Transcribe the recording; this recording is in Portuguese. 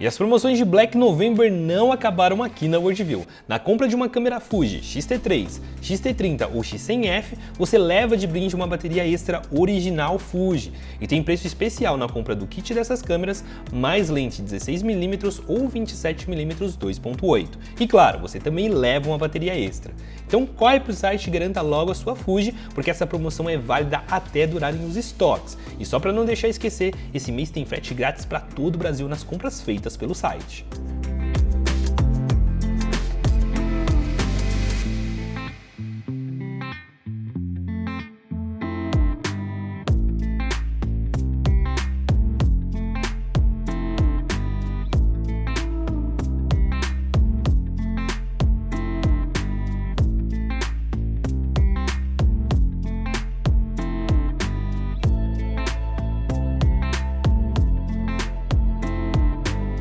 E as promoções de Black November não acabaram aqui na Worldview. Na compra de uma câmera Fuji X-T3, X-T30 ou X100F, você leva de brinde uma bateria extra original Fuji. E tem preço especial na compra do kit dessas câmeras, mais lente 16mm ou 27mm 2.8. E claro, você também leva uma bateria extra. Então corre pro site e garanta logo a sua Fuji, porque essa promoção é válida até durarem os estoques. E só para não deixar esquecer, esse mês tem frete grátis para todo o Brasil nas compras feitas pelo site.